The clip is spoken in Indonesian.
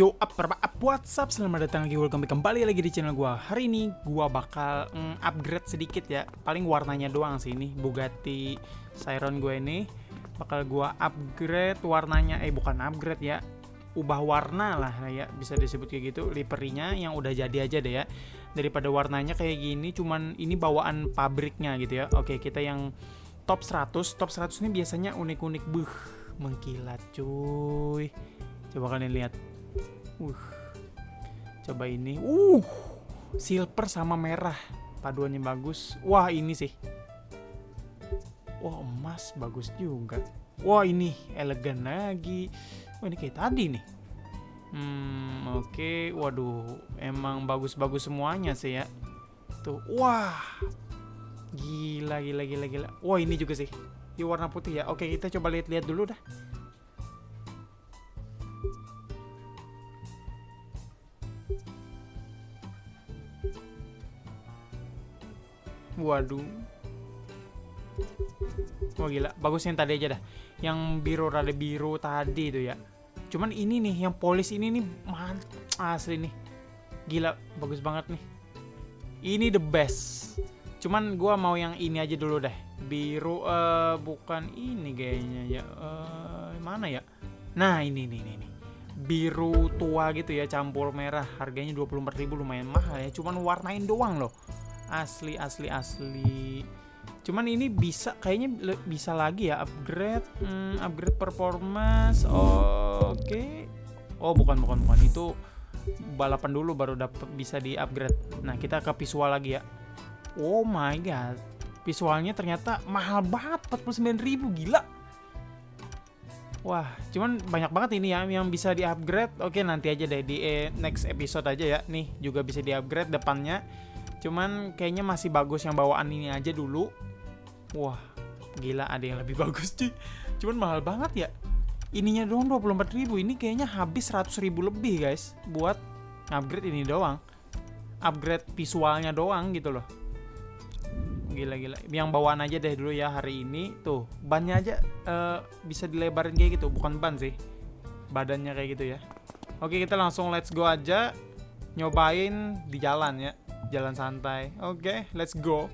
Yo, up, apa, up, what's up? Selamat datang lagi, welcome kembali lagi di channel gua. Hari ini gua bakal mm, upgrade sedikit ya. Paling warnanya doang sih ini Bugatti Chiron gue ini. Bakal gua upgrade warnanya, eh bukan upgrade ya. Ubah warna lah ya, bisa disebut kayak gitu. Liverynya yang udah jadi aja deh ya. Daripada warnanya kayak gini, cuman ini bawaan pabriknya gitu ya. Oke, kita yang top 100. Top 100 ini biasanya unik-unik. Buh, mengkilat cuy. Coba kalian lihat Uh. Coba ini. Uh. Silver sama merah. Paduannya bagus. Wah, ini sih. Wah, emas bagus juga. Wah, ini elegan lagi. Wah, ini kayak tadi nih. Hmm, oke. Okay. Waduh, emang bagus-bagus semuanya sih ya. Tuh. Wah. Gila, gila, gila, gila. Wah, ini juga sih. Di warna putih ya. Oke, kita coba lihat-lihat dulu dah. Waduh. Wah gila, bagus yang tadi aja dah. Yang biru rada biru tadi itu ya. Cuman ini nih, yang polis ini nih mantap asli nih. Gila, bagus banget nih. Ini the best. Cuman gua mau yang ini aja dulu deh. Biru uh, bukan ini kayaknya ya. Uh, mana ya? Nah, ini nih ini nih. Biru tua gitu ya, campur merah. Harganya 24.000 lumayan mahal ya. Cuman warnain doang loh asli asli asli cuman ini bisa kayaknya bisa lagi ya upgrade hmm, upgrade performance oh, oke okay. oh bukan bukan bukan itu balapan dulu baru dapat bisa di upgrade nah kita ke visual lagi ya oh my god visualnya ternyata mahal banget 49.000 gila Wah, cuman banyak banget ini ya yang bisa di upgrade. Oke, nanti aja deh di eh, next episode aja ya. Nih juga bisa di upgrade depannya. Cuman kayaknya masih bagus yang bawaan ini aja dulu. Wah, gila ada yang lebih bagus sih. Cuman mahal banget ya. Ininya doang 24.000. Ini kayaknya habis 100.000 lebih, guys, buat upgrade ini doang. Upgrade visualnya doang gitu loh. Gila gila. Yang bawaan aja deh dulu ya hari ini. Tuh, bannya aja uh, bisa dilebarin kayak gitu, bukan ban sih. Badannya kayak gitu ya. Oke, kita langsung let's go aja nyobain di jalan ya jalan santai. Oke, okay, let's go.